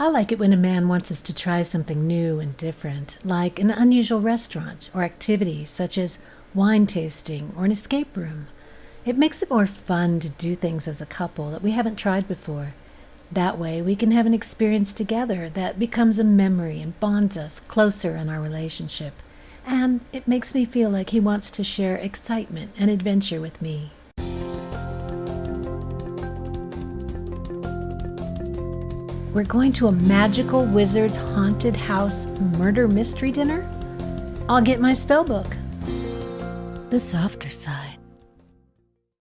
I like it when a man wants us to try something new and different, like an unusual restaurant or activity such as wine tasting or an escape room. It makes it more fun to do things as a couple that we haven't tried before. That way, we can have an experience together that becomes a memory and bonds us closer in our relationship. And it makes me feel like he wants to share excitement and adventure with me. We're going to a magical wizard's haunted house murder mystery dinner? I'll get my spell book. The softer side.